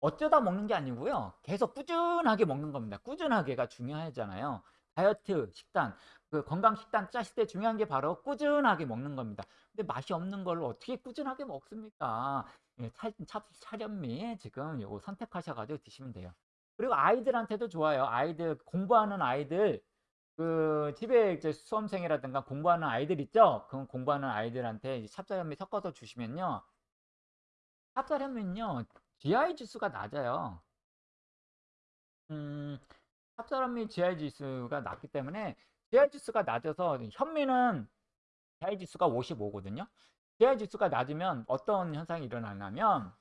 어쩌다 먹는 게 아니고요. 계속 꾸준하게 먹는 겁니다. 꾸준하게가 중요하잖아요. 다이어트 식단, 그 건강 식단 짜실 때 중요한 게 바로 꾸준하게 먹는 겁니다. 근데 맛이 없는 걸 어떻게 꾸준하게 먹습니까? 예, 차, 차, 차련미 지금 요거 선택하셔가지고 드시면 돼요. 그리고 아이들한테도 좋아요. 아이들 공부하는 아이들 그 집에 이제 수험생이라든가 공부하는 아이들 있죠? 그 공부하는 아이들한테 찹쌀현미 섞어서 주시면요. 찹쌀현미는요. GI 지수가 낮아요. 음, 찹쌀현미 GI 지수가 낮기 때문에 GI 지수가 낮아서 현미는 GI 지수가 55거든요. GI 지수가 낮으면 어떤 현상이 일어나냐면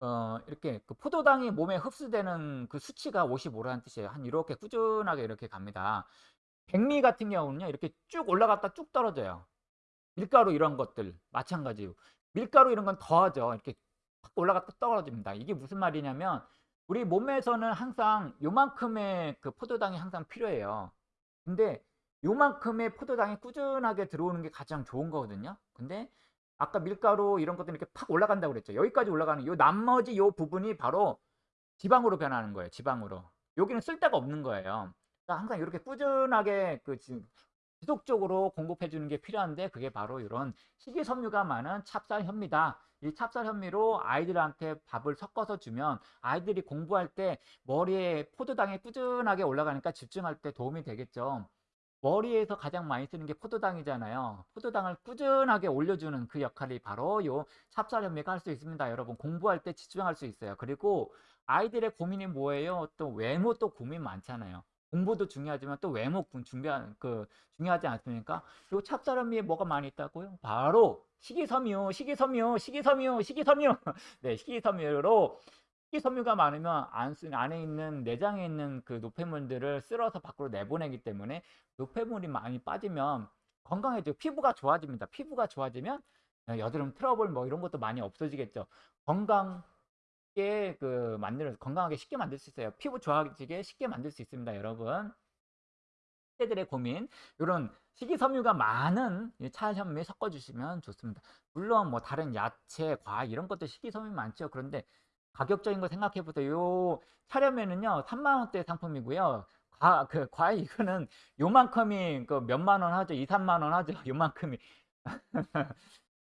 어, 이렇게 그 포도당이 몸에 흡수되는 그 수치가 55라는 뜻이에요. 한 이렇게 꾸준하게 이렇게 갑니다. 백미 같은 경우는요, 이렇게 쭉 올라갔다 쭉 떨어져요. 밀가루 이런 것들 마찬가지로 밀가루 이런 건 더하죠. 이렇게 확 올라갔다 떨어집니다. 이게 무슨 말이냐면 우리 몸에서는 항상 요만큼의 그 포도당이 항상 필요해요. 근데 요만큼의 포도당이 꾸준하게 들어오는 게 가장 좋은 거거든요. 근데 아까 밀가루 이런 것들 이렇게 팍 올라간다고 그랬죠. 여기까지 올라가는 요 나머지 요 부분이 바로 지방으로 변하는 거예요. 지방으로. 여기는 쓸데가 없는 거예요. 그러니까 항상 이렇게 꾸준하게 그 지- 지속적으로 공급해 주는 게 필요한데 그게 바로 이런 식이섬유가 많은 찹쌀 현미다. 이 찹쌀 현미로 아이들한테 밥을 섞어서 주면 아이들이 공부할 때 머리에 포도당이 꾸준하게 올라가니까 집중할 때 도움이 되겠죠. 머리에서 가장 많이 쓰는 게 포도당이잖아요. 포도당을 꾸준하게 올려주는 그 역할이 바로 요 찹쌀현미가 할 수 있습니다. 여러분 공부할 때 집중할 수 있어요. 그리고 아이들의 고민이 뭐예요? 또 외모 또 고민 많잖아요. 공부도 중요하지만 또 외모 군- 중요한 그 중요하지 않습니까? 요 찹쌀현미에 뭐가 많이 있다고요? 바로 식이섬유, 식이섬유, 식이섬유, 식이섬유. 네, 식이섬유로 식이섬유가 많으면 안 쓰, 안에 있는 내장에 있는 그 노폐물들을 쓸어서 밖으로 내보내기 때문에 노폐물이 많이 빠지면 건강해지고 피부가 좋아집니다. 피부가 좋아지면 어, 여드름 트러블 뭐 이런 것도 많이 없어지겠죠. 건강하게 그 만들 건강하게 쉽게 만들 수 있어요. 피부 좋아지게 쉽게 만들 수 있습니다, 여러분. 세대들의 고민 이런 식이섬유가 많은 이 차현미 섞어주시면 좋습니다. 물론 뭐 다른 야채, 과일 이런 것도 식이섬유 많죠. 그런데 가격적인 거 생각해 보세요. 요 차려면은요 3만 원대 상품이고요. 과, 그 과일 이거는 요만큼이 그 몇만 원 하죠. 2, 3만 원 하죠. 요만큼이.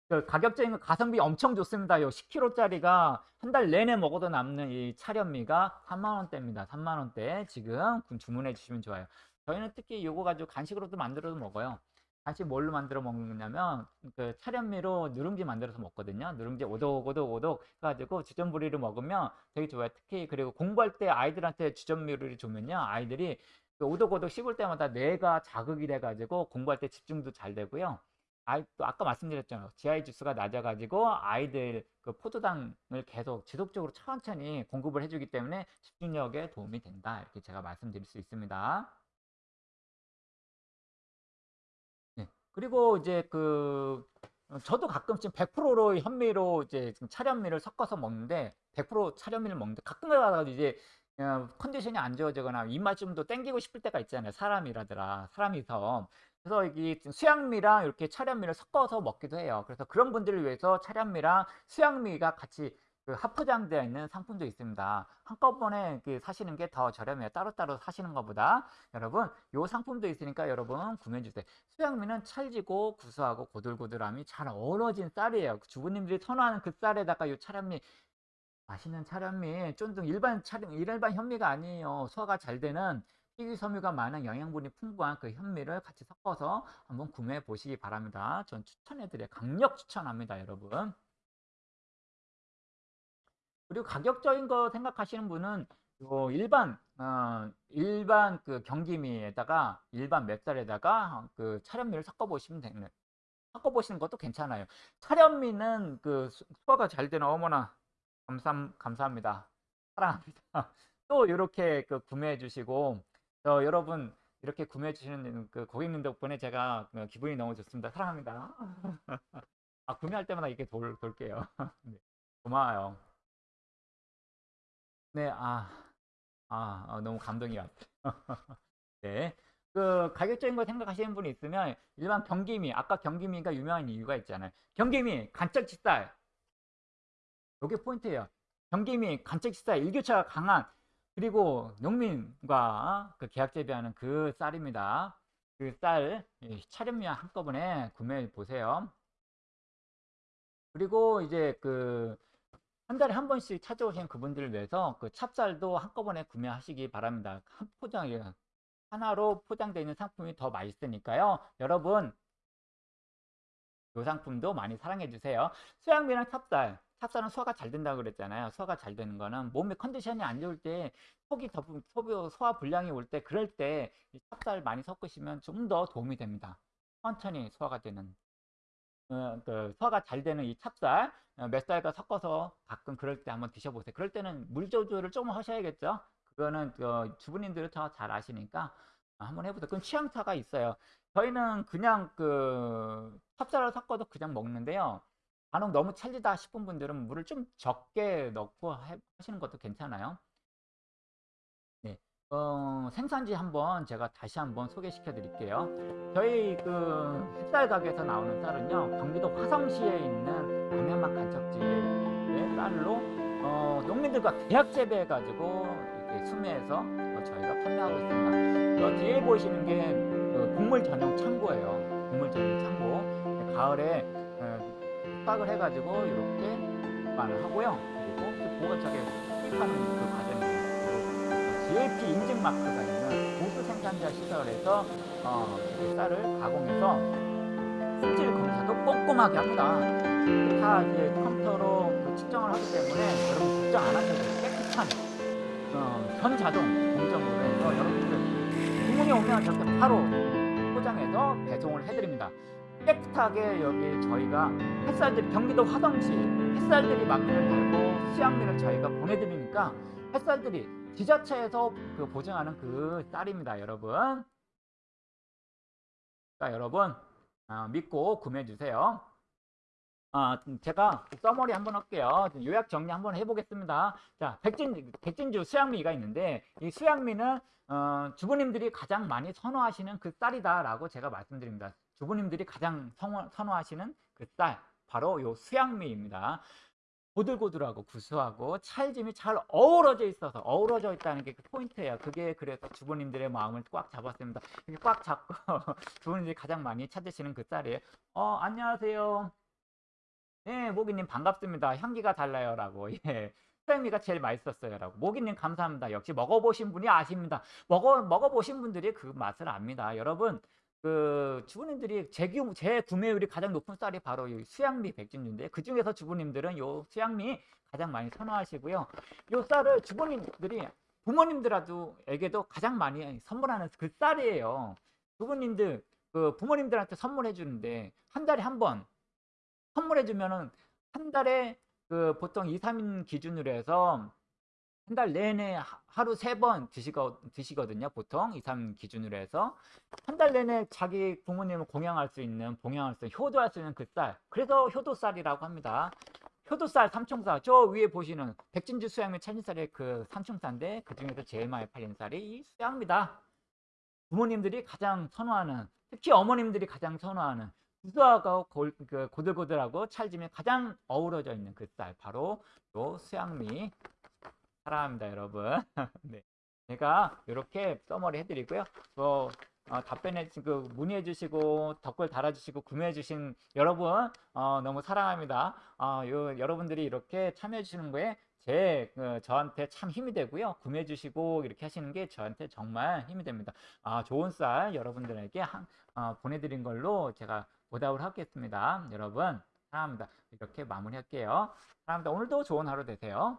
그 가격적인 거 가성비 엄청 좋습니다. 요 10kg짜리가 한 달 내내 먹어도 남는 이 차련미가 3만 원대입니다. 3만 원대 지금 주문해 주시면 좋아요. 저희는 특히 요거 가지고 간식으로도 만들어서 먹어요. 간식 뭘로 만들어 먹느냐면 그 차련미로 누룽지 만들어서 먹거든요. 누룽지 오독오독오독 해가지고 주전부리를 먹으면 되게 좋아요. 특히 그리고 공부할 때 아이들한테 주전부리를 주면요. 아이들이 그 오독오독 씹을 때마다 뇌가 자극이 돼가지고 공부할 때 집중도 잘 되고요. 아이, 또 아까 말씀드렸잖아요. GI 지수가 낮아가지고 아이들 그 포도당을 계속 지속적으로 천천히 공급을 해주기 때문에 집중력에 도움이 된다. 이렇게 제가 말씀드릴 수 있습니다. 그리고 이제 그 어, 저도 가끔씩 100%로 현미로 이제 차련미를 섞어서 먹는데 100% 차련미를 먹는데 가끔 가다가 이제 어, 컨디션이 안 좋아지거나 입맛 좀 더 땡기고 싶을 때가 있잖아요. 사람이라더라. 사람이서. 그래서 이게 수양미랑 이렇게 차련미를 섞어서 먹기도 해요. 그래서 그런 분들을 위해서 차련미랑 수양미가 같이 그 합포장되어 있는 상품도 있습니다. 한꺼번에 그 사시는 게 더 저렴해요. 따로따로 사시는 것보다. 여러분, 요 상품도 있으니까 여러분 구매해 주세요. 수양미는 찰지고 구수하고 고들고들함이 잘 어우러진 쌀이에요. 주부님들이 선호하는 그 쌀에다가 요 차련미 맛있는 차련미 쫀득 일반 차련 일반 현미가 아니에요. 소화가 잘 되는 식이섬유가 많은 영양분이 풍부한 그 현미를 같이 섞어서 한번 구매해 보시기 바랍니다. 전 추천해 드려요. 강력 추천합니다, 여러분. 그리고 가격적인 거 생각하시는 분은 요 일반 어, 일반 그 경기미에다가 일반 맵쌀에다가 그 차련미를 섞어 보시면 되는 섞어 보시는 것도 괜찮아요. 차련미는 그 수- 소화가 잘 되는 어머나 감사 감사합니다. 사랑합니다. 또 이렇게 그 구매해 주시고 어, 여러분 이렇게 구매해 주시는 그 고객님 덕분에 제가 어, 기분이 너무 좋습니다. 사랑합니다. 아 구매할 때마다 이렇게 돌 돌게요. 네, 고마워요. 네, 아, 아, 어, 너무 감동이 왔어요. 네. 그 가격적인 거 생각하시는 분이 있으면 일반 경기미, 아까 경기미가 유명한 이유가 있잖아요. 경기미, 간척치살. 요게 포인트예요. 경기미, 간척치살, 일교차가 강한 그리고 농민과 그 계약 재배하는 그 쌀입니다. 그 쌀, 이 차련미와 한꺼번에 구매해 보세요. 그리고 이제 그 한 달에 한 번씩 찾아오시는 그분들을 위해서 그 찹쌀도 한꺼번에 구매하시기 바랍니다. 한 포장이 하나로 포장되어 있는 상품이 더 맛있으니까요. 여러분 이 상품도 많이 사랑해 주세요. 수양미랑 찹쌀. 찹쌀은 소화가 잘 된다고 그랬잖아요. 소화가 잘 되는 거는 몸의 컨디션이 안 좋을 때 속이 더 소화 불량이 올 때 그럴 때이 찹쌀 많이 섞으시면 좀 더 도움이 됩니다. 천천히 소화가 되는 어, 그 소화가 잘 되는 이 찹쌀 어, 몇 살과 섞어서 가끔 그럴 때 한번 드셔보세요. 그럴 때는 물 조절을 좀 하셔야겠죠. 그거는 어, 주부님들이 더잘 아시니까 한번 해보세요. 그건 취향 차가 있어요. 저희는 그냥 그 찹쌀을 섞어도 그냥 먹는데요. 간혹 너무 찰지다 싶은 분들은 물을 좀 적게 넣고 해- 하시는 것도 괜찮아요. 네. 어, 생산지 한번 제가 다시 한번 소개시켜 드릴게요. 저희 그 햇살 가게에서 나오는 쌀은요, 경기도 화성시에 있는 광양만 간척지의 쌀로 어, 농민들과 계약 재배해 가지고 이렇게 수매해서 어, 저희가 판매하고 있습니다. 저 뒤에 보시는 게그 곡물 전용 창고예요. 곡물 전용 창고. 가을에 어, 빡을 해가지고 이렇게 보관을 하고요. 그리고 그 보관 저게 수입하는 그 과정입니다. GAP 인증 마크가 있는 보수 생산자 시설에서 어, 이 쌀을 가공해서 품질 검사도 꼼꼼하게 합니다. 다 이제 컴퓨터로 그 측정을 하기 때문에 여러분 걱정 안 하셔도. 깨끗한 어, 전자동 공정으로 해서 여러분들 주문이 오면 저렇게 바로 포장해서 배송을 해드립니다. 깨끗하게 여기 저희가 햇살들이 경기도 화성시 햇살들이 마크를 달고 수양미를 저희가 보내드리니까 햇살들이 지자체에서 그 보증하는 그 쌀입니다, 여러분. 자, 여러분 아, 믿고 구매해 주세요. 아, 음, 제가 써머리 한번 할게요. 좀 요약 정리 한번 해보겠습니다. 자, 백진, 백진주 수양미가 있는데, 이 수양미는, 어, 주부님들이 가장 많이 선호하시는 그 쌀이다라고 제가 말씀드립니다. 주부님들이 가장 선호, 선호하시는 그 쌀, 바로 요 수양미입니다. 고들고들하고 구수하고 찰짐이 잘 어우러져 있어서 어우러져 있다는 게 그 포인트예요. 그게 그래서 주부님들의 마음을 꽉 잡았습니다. 이렇게 꽉 잡고 주부님들이 가장 많이 찾으시는 그 쌀이에요. 어, 안녕하세요. 예, 모기님 반갑습니다. 향기가 달라요라고. 예. 수양미가 제일 맛있었어요라고. 모기님 감사합니다. 역시 먹어보신 분이 아십니다. 먹어 먹어보신 분들이 그 맛을 압니다. 여러분, 그 주부님들이 제, 규- 제 구매율이 가장 높은 쌀이 바로 이 수양미 백진주인데 그 중에서 주부님들은 요 수양미 가장 많이 선호하시고요. 요 쌀을 주부님들이 부모님들에게도 가장 많이 선물하는 그 쌀이에요. 주부님들 그 부모님들한테 선물해 주는데 한 달에 한 번 선물해 주면은 한 달에 그 보통 2, 3인 기준으로 해서 한 달 내내 하- 하루 세 번 드시거, 드시거든요. 보통 2, 3 기준으로 해서 한 달 내내 자기 부모님을 공양할 수 있는 봉양할 수 있는 효도할 수 있는 그 쌀. 그래서 효도쌀이라고 합니다. 효도쌀 삼총사 저 위에 보시는 백진주 수양미 천진쌀의 그 삼총사인데 그 중에서 제일 많이 팔리는 쌀이 이 수양입니다. 부모님들이 가장 선호하는 특히 어머님들이 가장 선호하는 구수하고 골- 그 고들고들하고 찰짐이 가장 어우러져 있는 그 쌀 바로 요 수양미 사랑합니다 여러분. 네. 제가 이렇게 써머리 해드리고요. 뭐 어, 답변해 주- 그 문의해 주시고 댓글 달아 주시고 구매해 주신 여러분 어, 너무 사랑합니다. 어, 요, 여러분들이 이렇게 참여해 주시는 거에 제 그, 저한테 참 힘이 되고요. 구매해 주시고 이렇게 하시는 게 저한테 정말 힘이 됩니다. 아, 좋은 쌀 여러분들에게 한, 어, 보내 드린 걸로 제가 보답을 하겠습니다. 여러분 사랑합니다. 이렇게 마무리할게요. 사랑합니다. 오늘도 좋은 하루 되세요